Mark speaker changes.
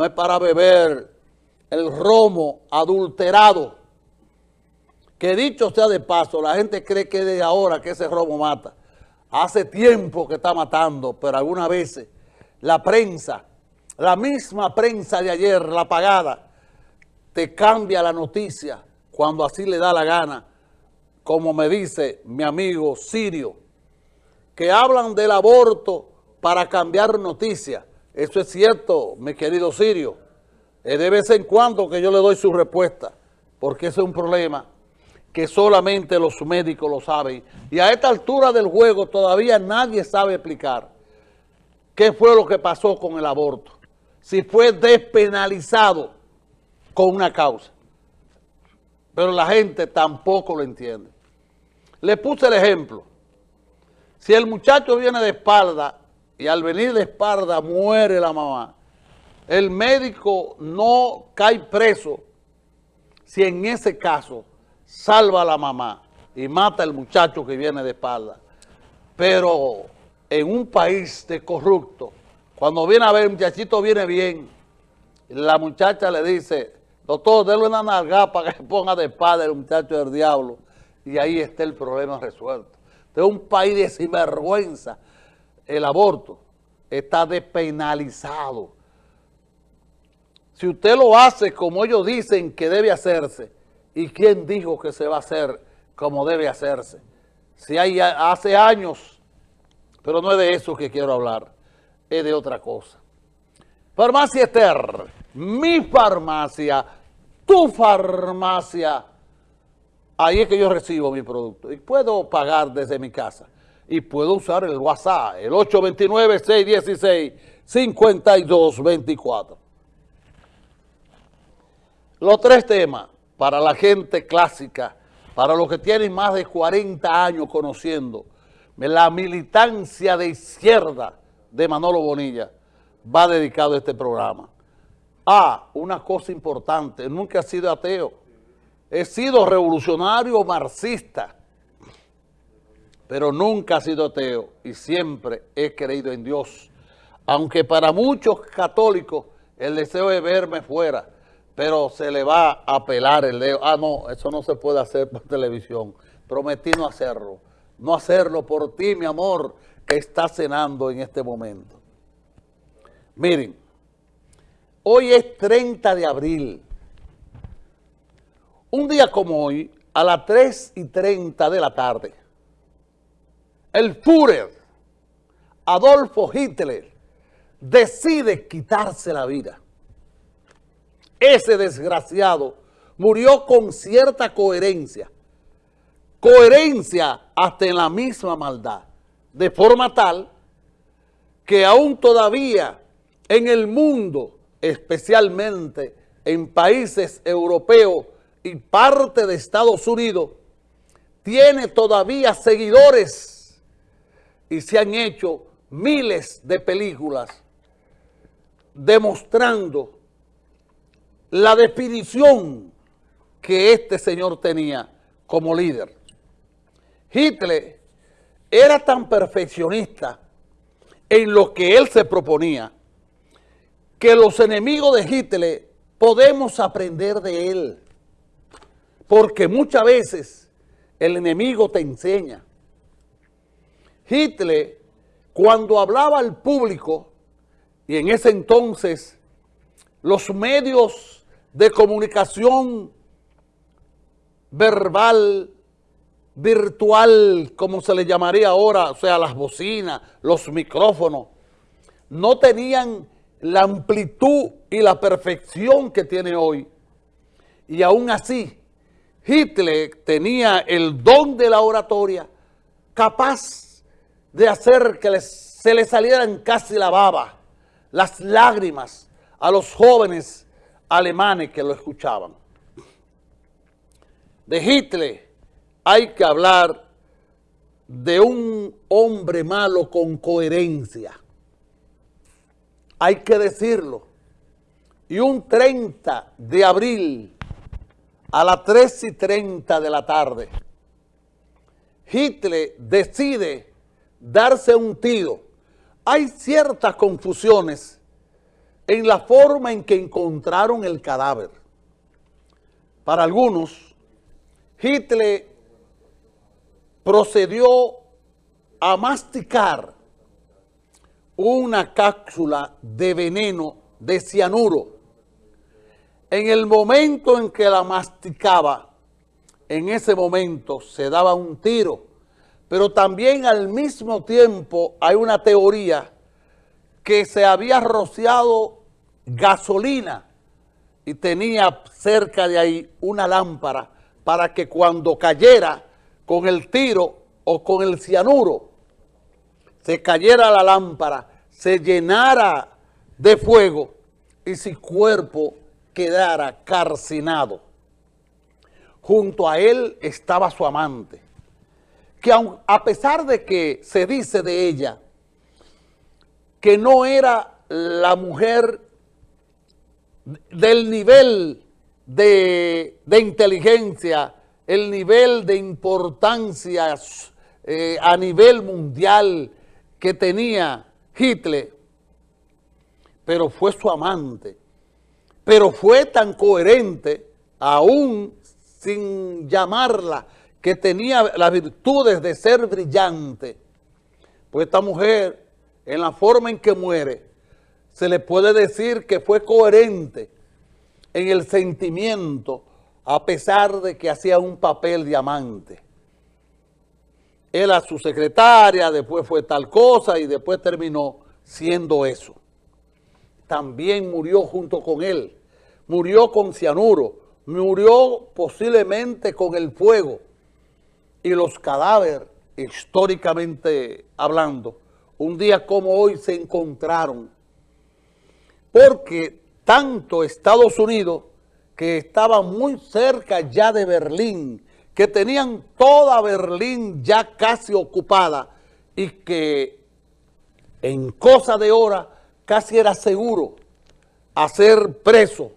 Speaker 1: no es para beber el romo adulterado. Que dicho sea de paso, la gente cree que de ahora que ese romo mata. Hace tiempo que está matando, pero algunas veces la prensa, la misma prensa de ayer, la pagada, te cambia la noticia cuando así le da la gana, como me dice mi amigo Sirio, que hablan del aborto para cambiar noticias. Eso es cierto, mi querido Sirio. Es de vez en cuando que yo le doy su respuesta, porque ese es un problema que solamente los médicos lo saben. Y a esta altura del juego todavía nadie sabe explicar qué fue lo que pasó con el aborto. Si fue despenalizado con una causa. Pero la gente tampoco lo entiende. Le puse el ejemplo. Si el muchacho viene de espalda y al venir de espalda muere la mamá, el médico no cae preso si en ese caso salva a la mamá y mata al muchacho que viene de espalda. Pero en un país de corrupto, cuando viene a ver, el muchachito viene bien, la muchacha le dice, doctor, déle una nalga para que ponga de espalda el muchacho del diablo. Y ahí está el problema resuelto. De un país de sinvergüenza, el aborto está despenalizado. Si usted lo hace como ellos dicen que debe hacerse, ¿y quién dijo que se va a hacer como debe hacerse? Si hay hace años, pero no es de eso que quiero hablar, es de otra cosa. Farmacia Esther, mi farmacia, tu farmacia, ahí es que yo recibo mi producto y puedo pagar desde mi casa y puedo usar el WhatsApp, el 829-616-5224. Los tres temas para la gente clásica, para los que tienen más de 40 años conociendo la militancia de izquierda de Manolo Bonilla, va dedicado a este programa. Ah, una cosa importante, nunca he sido ateo, he sido revolucionario marxista, pero nunca he sido ateo y siempre he creído en Dios. Aunque para muchos católicos el deseo es verme fuera, pero se le va a pelar el dedo. Ah, no, eso no se puede hacer por televisión. Prometí no hacerlo. No hacerlo por ti, mi amor, que está cenando en este momento. Miren, hoy es 30 de abril. Un día como hoy, a las 3 y 30 de la tarde, el Führer, Adolfo Hitler, decide quitarse la vida. Ese desgraciado murió con cierta coherencia, coherencia hasta en la misma maldad, de forma tal que aún todavía en el mundo, especialmente en países europeos y parte de Estados Unidos, tiene todavía seguidores y se han hecho miles de películas demostrando la definición que este señor tenía como líder. Hitler era tan perfeccionista en lo que él se proponía que los enemigos de Hitler podemos aprender de él. Porque muchas veces el enemigo te enseña. Hitler, cuando hablaba al público, y en ese entonces los medios de comunicación verbal, virtual, como se le llamaría ahora, o sea, las bocinas, los micrófonos, no tenían la amplitud y la perfección que tiene hoy. Y aún así, Hitler tenía el don de la oratoria capaz de hacer que se le salieran casi la baba, las lágrimas a los jóvenes alemanes que lo escuchaban. De Hitler hay que hablar de un hombre malo con coherencia. Hay que decirlo. Y un 30 de abril a las 3 y 30 de la tarde, Hitler decide darse un tiro. Hay ciertas confusiones en la forma en que encontraron el cadáver. Para algunos, Hitler procedió a masticar una cápsula de veneno de cianuro. En el momento en que la masticaba, en ese momento se daba un tiro, pero también al mismo tiempo hay una teoría que se había rociado gasolina y tenía cerca de ahí una lámpara para que cuando cayera con el tiro o con el cianuro, se cayera la lámpara, se llenara de fuego y su cuerpo quedara carcinado. Junto a él estaba su amante, que a pesar de que se dice de ella que no era la mujer del nivel de, inteligencia, el nivel de importancia eh, a nivel mundial que tenía Hitler, pero fue su amante, pero fue tan coherente, aún sin llamarla, que tenía las virtudes de ser brillante, pues esta mujer, en la forma en que muere, se le puede decir que fue coherente en el sentimiento a pesar de que hacía un papel de amante. Era su secretaria, después fue tal cosa y después terminó siendo eso. También murió junto con él, murió con cianuro, murió posiblemente con el fuego y los cadáveres, históricamente hablando, un día como hoy se encontraron. Porque tanto Estados Unidos, que estaba muy cerca ya de Berlín, que tenían toda Berlín ya casi ocupada y que en cosa de hora casi era seguro hacer preso